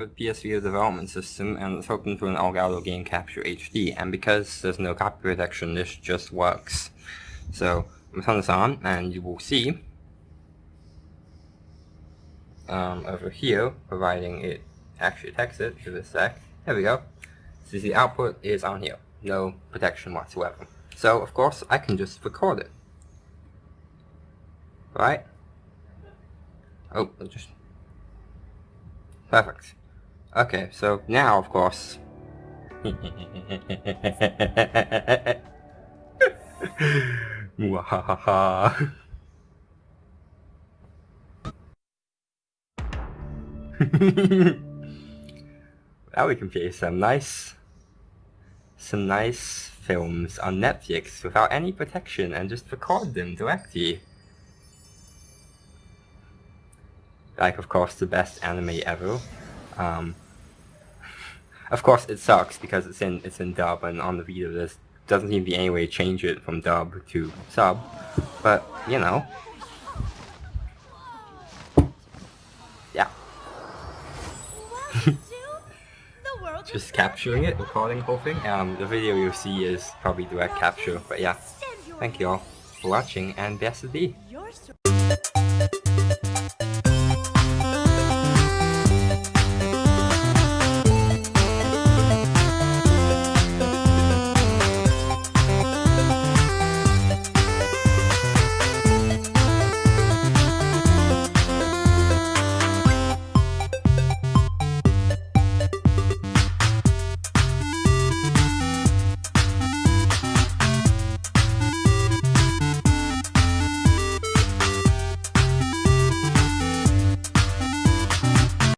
with PS Vita development system and it's open to an Elgato Game Capture HD and because there's no copy protection this just works. So I'm turn this on and you will see um, over here providing it actually detects it, give it a sec. There we go. So the output is on here. No protection whatsoever. So of course I can just record it. Right? Oh, just Perfect. Okay, so now, of course... Mwahaha. now we can play some nice... Some nice films on Netflix without any protection and just record them directly. Like, of course, the best anime ever. Um, of course, it sucks because it's in it's in dub, and on the video, this doesn't seem to be any way to change it from dub to sub. But you know, yeah. Just capturing it, recording the whole thing. Um, the video you'll see is probably direct capture, but yeah. Thank you all for watching, and best of.